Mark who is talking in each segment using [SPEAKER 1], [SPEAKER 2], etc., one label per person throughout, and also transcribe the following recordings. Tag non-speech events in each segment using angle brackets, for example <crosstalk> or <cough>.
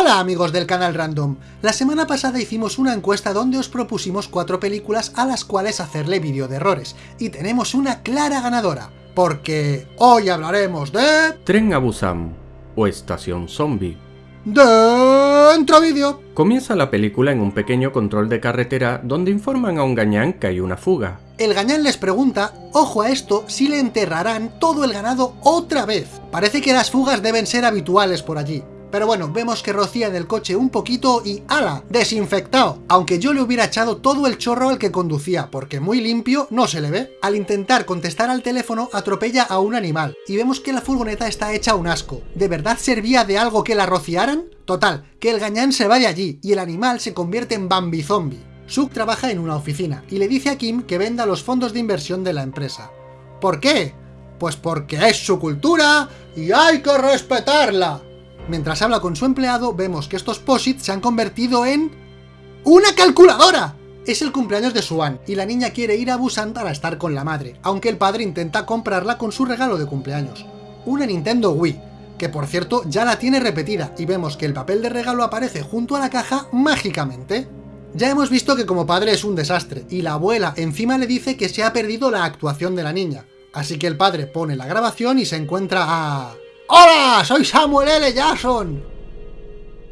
[SPEAKER 1] Hola amigos del canal Random, la semana pasada hicimos una encuesta donde os propusimos cuatro películas a las cuales hacerle vídeo de errores, y tenemos una clara ganadora, porque hoy hablaremos de...
[SPEAKER 2] Tren a Busan o Estación Zombie.
[SPEAKER 1] Dentro vídeo.
[SPEAKER 2] Comienza la película en un pequeño control de carretera donde informan a un gañán que hay una fuga.
[SPEAKER 1] El gañán les pregunta, ojo a esto, si le enterrarán todo el ganado otra vez. Parece que las fugas deben ser habituales por allí. Pero bueno, vemos que rocía en el coche un poquito y ¡ala! ¡Desinfectado! Aunque yo le hubiera echado todo el chorro al que conducía, porque muy limpio no se le ve. Al intentar contestar al teléfono, atropella a un animal, y vemos que la furgoneta está hecha un asco. ¿De verdad servía de algo que la rociaran? Total, que el gañán se va de allí, y el animal se convierte en Bambi Zombie. Suk trabaja en una oficina, y le dice a Kim que venda los fondos de inversión de la empresa. ¿Por qué? Pues porque es su cultura, y hay que respetarla. Mientras habla con su empleado, vemos que estos posits se han convertido en... ¡Una calculadora! Es el cumpleaños de Suan, y la niña quiere ir a Busan para estar con la madre, aunque el padre intenta comprarla con su regalo de cumpleaños. Una Nintendo Wii, que por cierto ya la tiene repetida, y vemos que el papel de regalo aparece junto a la caja mágicamente. Ya hemos visto que como padre es un desastre, y la abuela encima le dice que se ha perdido la actuación de la niña. Así que el padre pone la grabación y se encuentra a... ¡Hola! Soy Samuel L. Jackson.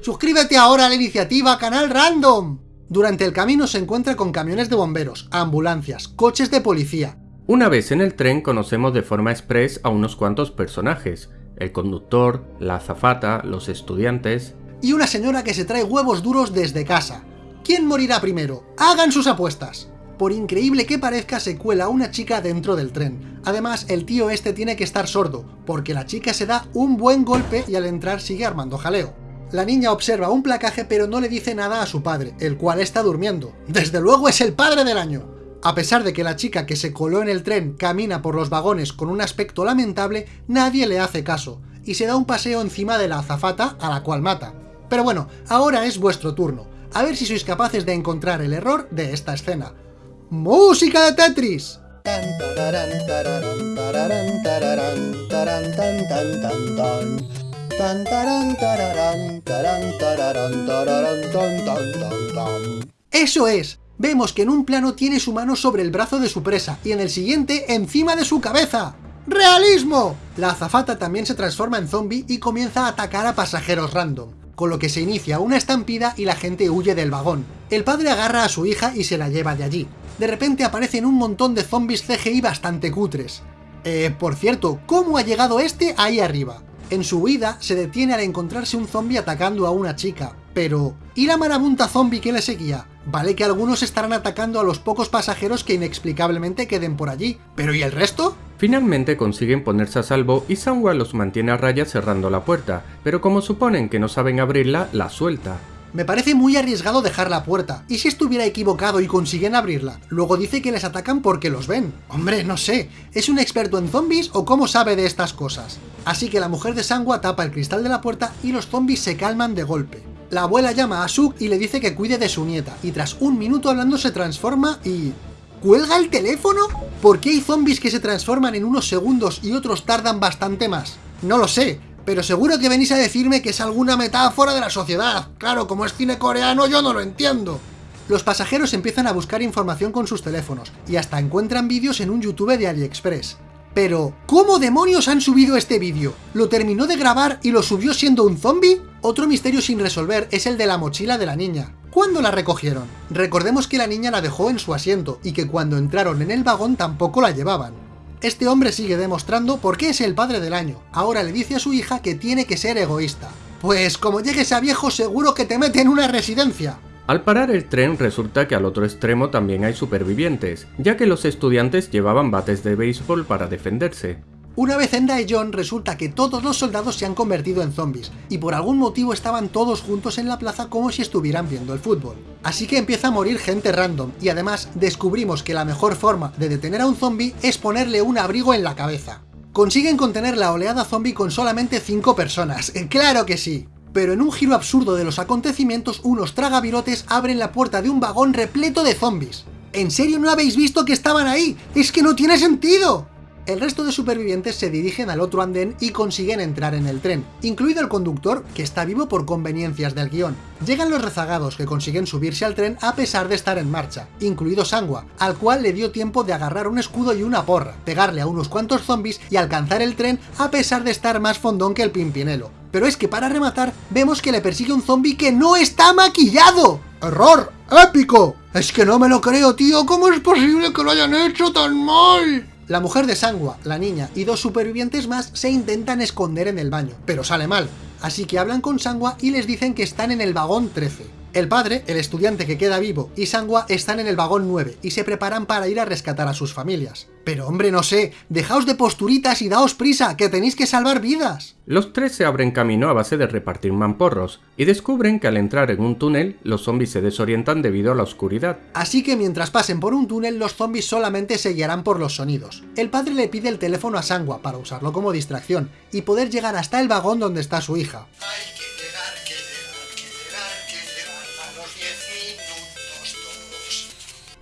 [SPEAKER 1] Suscríbete ahora a la iniciativa Canal Random. Durante el camino se encuentra con camiones de bomberos, ambulancias, coches de policía.
[SPEAKER 2] Una vez en el tren conocemos de forma express a unos cuantos personajes, el conductor, la azafata, los estudiantes...
[SPEAKER 1] Y una señora que se trae huevos duros desde casa. ¿Quién morirá primero? ¡Hagan sus apuestas! Por increíble que parezca, se cuela una chica dentro del tren. Además, el tío este tiene que estar sordo, porque la chica se da un buen golpe y al entrar sigue armando jaleo. La niña observa un placaje pero no le dice nada a su padre, el cual está durmiendo. ¡Desde luego es el padre del año! A pesar de que la chica que se coló en el tren camina por los vagones con un aspecto lamentable, nadie le hace caso, y se da un paseo encima de la azafata a la cual mata. Pero bueno, ahora es vuestro turno, a ver si sois capaces de encontrar el error de esta escena. ¡Música de Tetris! ¡Eso es! Vemos que en un plano tiene su mano sobre el brazo de su presa, y en el siguiente encima de su cabeza. ¡Realismo! La azafata también se transforma en zombie y comienza a atacar a pasajeros random, con lo que se inicia una estampida y la gente huye del vagón. El padre agarra a su hija y se la lleva de allí. De repente aparecen un montón de zombies CGI bastante cutres. Eh, por cierto, ¿cómo ha llegado este ahí arriba? En su huida, se detiene al encontrarse un zombie atacando a una chica. Pero, ¿y la marabunta zombie que le seguía? Vale que algunos estarán atacando a los pocos pasajeros que inexplicablemente queden por allí, pero ¿y el resto?
[SPEAKER 2] Finalmente consiguen ponerse a salvo y Sanwa los mantiene a raya cerrando la puerta, pero como suponen que no saben abrirla, la suelta.
[SPEAKER 1] Me parece muy arriesgado dejar la puerta, ¿y si estuviera equivocado y consiguen abrirla? Luego dice que les atacan porque los ven. Hombre, no sé, ¿es un experto en zombies o cómo sabe de estas cosas? Así que la mujer de Sangua tapa el cristal de la puerta y los zombies se calman de golpe. La abuela llama a Suk y le dice que cuide de su nieta, y tras un minuto hablando se transforma y... ¿Cuelga el teléfono? ¿Por qué hay zombies que se transforman en unos segundos y otros tardan bastante más? No lo sé, pero seguro que venís a decirme que es alguna metáfora de la sociedad. Claro, como es cine coreano yo no lo entiendo. Los pasajeros empiezan a buscar información con sus teléfonos, y hasta encuentran vídeos en un YouTube de AliExpress. Pero, ¿cómo demonios han subido este vídeo? ¿Lo terminó de grabar y lo subió siendo un zombie? Otro misterio sin resolver es el de la mochila de la niña. ¿Cuándo la recogieron? Recordemos que la niña la dejó en su asiento, y que cuando entraron en el vagón tampoco la llevaban. Este hombre sigue demostrando por qué es el padre del año. Ahora le dice a su hija que tiene que ser egoísta. Pues como llegues a viejo seguro que te mete en una residencia.
[SPEAKER 2] Al parar el tren resulta que al otro extremo también hay supervivientes, ya que los estudiantes llevaban bates de béisbol para defenderse.
[SPEAKER 1] Una vez en Daejeon resulta que todos los soldados se han convertido en zombies, y por algún motivo estaban todos juntos en la plaza como si estuvieran viendo el fútbol. Así que empieza a morir gente random, y además descubrimos que la mejor forma de detener a un zombie es ponerle un abrigo en la cabeza. Consiguen contener la oleada zombie con solamente 5 personas, <laughs> ¡claro que sí! Pero en un giro absurdo de los acontecimientos, unos tragavirotes abren la puerta de un vagón repleto de zombies. ¿En serio no habéis visto que estaban ahí? ¡Es que no tiene sentido! El resto de supervivientes se dirigen al otro andén y consiguen entrar en el tren, incluido el conductor, que está vivo por conveniencias del guion. Llegan los rezagados que consiguen subirse al tren a pesar de estar en marcha, incluido Sangua, al cual le dio tiempo de agarrar un escudo y una porra, pegarle a unos cuantos zombies y alcanzar el tren a pesar de estar más fondón que el Pimpinelo. Pero es que para rematar, vemos que le persigue un zombie que no está maquillado. ¡Error! ¡Épico! Es que no me lo creo, tío, ¿cómo es posible que lo hayan hecho tan mal? La mujer de Sangua, la niña y dos supervivientes más se intentan esconder en el baño, pero sale mal, así que hablan con Sangua y les dicen que están en el vagón 13. El padre, el estudiante que queda vivo, y Sangua están en el vagón 9 y se preparan para ir a rescatar a sus familias. Pero hombre, no sé, dejaos de posturitas y daos prisa, que tenéis que salvar vidas.
[SPEAKER 2] Los tres se abren camino a base de repartir mamporros, y descubren que al entrar en un túnel, los zombies se desorientan debido a la oscuridad.
[SPEAKER 1] Así que mientras pasen por un túnel, los zombies solamente se guiarán por los sonidos. El padre le pide el teléfono a Sangua para usarlo como distracción, y poder llegar hasta el vagón donde está su hija.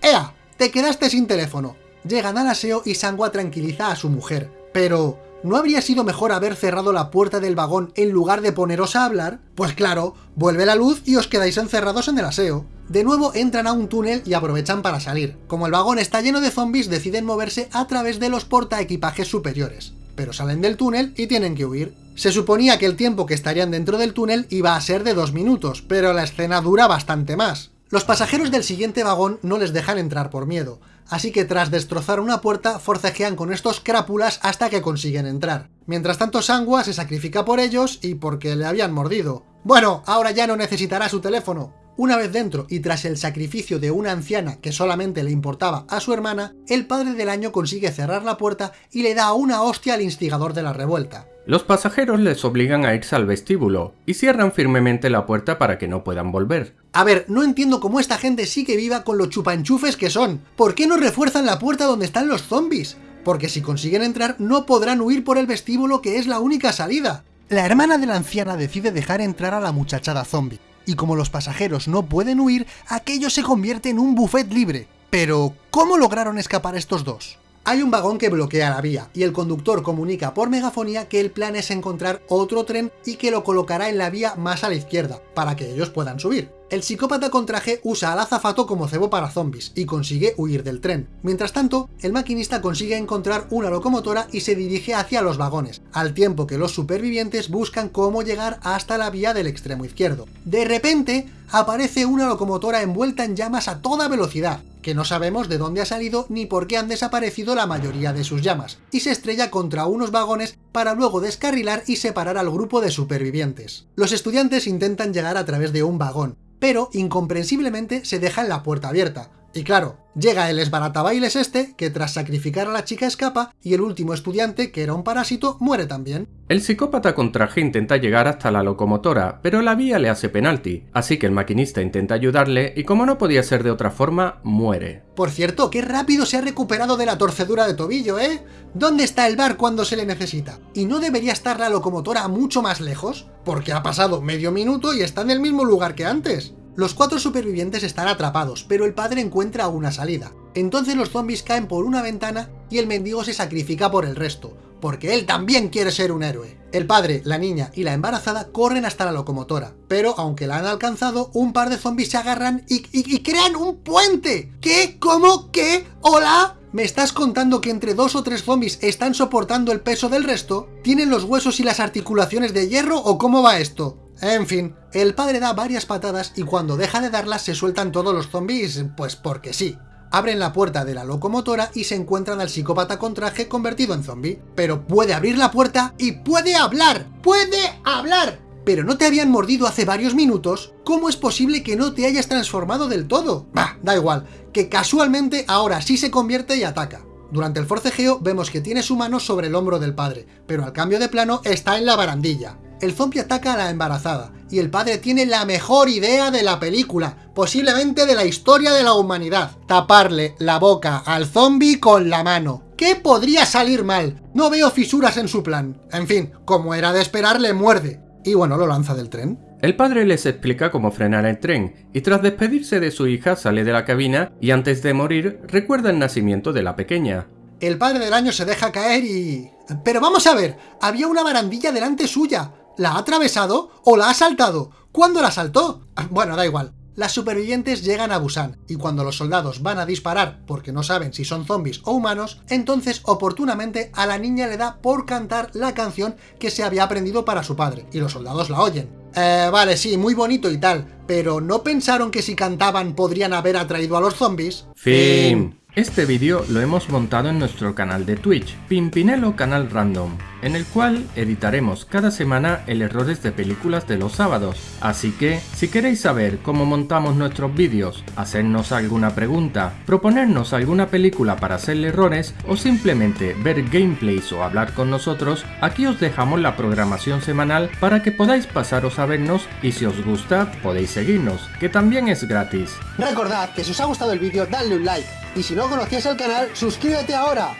[SPEAKER 1] ¡Ea! Te quedaste sin teléfono. Llegan al aseo y Sangua tranquiliza a su mujer. Pero, ¿no habría sido mejor haber cerrado la puerta del vagón en lugar de poneros a hablar? Pues claro, vuelve la luz y os quedáis encerrados en el aseo. De nuevo entran a un túnel y aprovechan para salir. Como el vagón está lleno de zombies, deciden moverse a través de los portaequipajes superiores. Pero salen del túnel y tienen que huir. Se suponía que el tiempo que estarían dentro del túnel iba a ser de dos minutos, pero la escena dura bastante más. Los pasajeros del siguiente vagón no les dejan entrar por miedo, así que tras destrozar una puerta forcejean con estos crápulas hasta que consiguen entrar. Mientras tanto Sangua se sacrifica por ellos y porque le habían mordido. Bueno, ahora ya no necesitará su teléfono. Una vez dentro y tras el sacrificio de una anciana que solamente le importaba a su hermana, el padre del año consigue cerrar la puerta y le da una hostia al instigador de la revuelta.
[SPEAKER 2] Los pasajeros les obligan a irse al vestíbulo y cierran firmemente la puerta para que no puedan volver.
[SPEAKER 1] A ver, no entiendo cómo esta gente sigue viva con los chupanchufes que son. ¿Por qué no refuerzan la puerta donde están los zombies? Porque si consiguen entrar no podrán huir por el vestíbulo que es la única salida. La hermana de la anciana decide dejar entrar a la muchachada zombie, y como los pasajeros no pueden huir, aquello se convierte en un buffet libre. Pero, ¿cómo lograron escapar estos dos? Hay un vagón que bloquea la vía, y el conductor comunica por megafonía que el plan es encontrar otro tren y que lo colocará en la vía más a la izquierda, para que ellos puedan subir. El psicópata con traje usa al azafato como cebo para zombies y consigue huir del tren. Mientras tanto, el maquinista consigue encontrar una locomotora y se dirige hacia los vagones, al tiempo que los supervivientes buscan cómo llegar hasta la vía del extremo izquierdo. De repente, aparece una locomotora envuelta en llamas a toda velocidad, que no sabemos de dónde ha salido ni por qué han desaparecido la mayoría de sus llamas, y se estrella contra unos vagones para luego descarrilar y separar al grupo de supervivientes. Los estudiantes intentan llegar a través de un vagón, pero incomprensiblemente se deja en la puerta abierta, y claro, llega el esbaratabailes este, que tras sacrificar a la chica escapa, y el último estudiante, que era un parásito, muere también.
[SPEAKER 2] El psicópata con traje intenta llegar hasta la locomotora, pero la vía le hace penalti, así que el maquinista intenta ayudarle y como no podía ser de otra forma, muere.
[SPEAKER 1] Por cierto, qué rápido se ha recuperado de la torcedura de tobillo, ¿eh? ¿Dónde está el bar cuando se le necesita? ¿Y no debería estar la locomotora mucho más lejos? Porque ha pasado medio minuto y está en el mismo lugar que antes. Los cuatro supervivientes están atrapados, pero el padre encuentra una salida. Entonces los zombies caen por una ventana y el mendigo se sacrifica por el resto, porque él también quiere ser un héroe. El padre, la niña y la embarazada corren hasta la locomotora, pero aunque la han alcanzado, un par de zombies se agarran y, y crean un puente. ¿Qué? ¿Cómo? ¿Qué? ¿Hola? ¿Me estás contando que entre dos o tres zombies están soportando el peso del resto? ¿Tienen los huesos y las articulaciones de hierro o cómo va esto? En fin, el padre da varias patadas y cuando deja de darlas se sueltan todos los zombies, pues porque sí. Abren la puerta de la locomotora y se encuentran al psicópata con traje convertido en zombie. Pero puede abrir la puerta y puede hablar. ¡Puede hablar! ¿Pero no te habían mordido hace varios minutos? ¿Cómo es posible que no te hayas transformado del todo? Bah, da igual, que casualmente ahora sí se convierte y ataca. Durante el forcejeo vemos que tiene su mano sobre el hombro del padre, pero al cambio de plano está en la barandilla el zombie ataca a la embarazada, y el padre tiene la mejor idea de la película, posiblemente de la historia de la humanidad, taparle la boca al zombie con la mano. ¿Qué podría salir mal? No veo fisuras en su plan. En fin, como era de esperar, le muerde. Y bueno, lo lanza del tren.
[SPEAKER 2] El padre les explica cómo frenar el tren, y tras despedirse de su hija sale de la cabina y antes de morir recuerda el nacimiento de la pequeña.
[SPEAKER 1] el padre del año se deja caer y... Pero vamos a ver, había una barandilla delante suya. ¿La ha atravesado o la ha saltado? ¿Cuándo la saltó? Bueno, da igual. Las supervivientes llegan a Busan, y cuando los soldados van a disparar porque no saben si son zombies o humanos, entonces oportunamente a la niña le da por cantar la canción que se había aprendido para su padre, y los soldados la oyen. Eh, vale, sí, muy bonito y tal, pero ¿no pensaron que si cantaban podrían haber atraído a los zombies?
[SPEAKER 2] Fin. Este vídeo lo hemos montado en nuestro canal de Twitch, Pimpinelo Canal Random, en el cual editaremos cada semana el errores de películas de los sábados. Así que, si queréis saber cómo montamos nuestros vídeos, hacernos alguna pregunta, proponernos alguna película para hacerle errores o simplemente ver gameplays o hablar con nosotros, aquí os dejamos la programación semanal para que podáis pasaros a vernos y si os gusta podéis seguirnos, que también es gratis.
[SPEAKER 1] Recordad que si os ha gustado el vídeo dadle un like y si no conocías el canal, suscríbete ahora,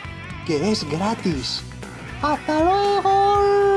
[SPEAKER 1] que es gratis. hasta luego.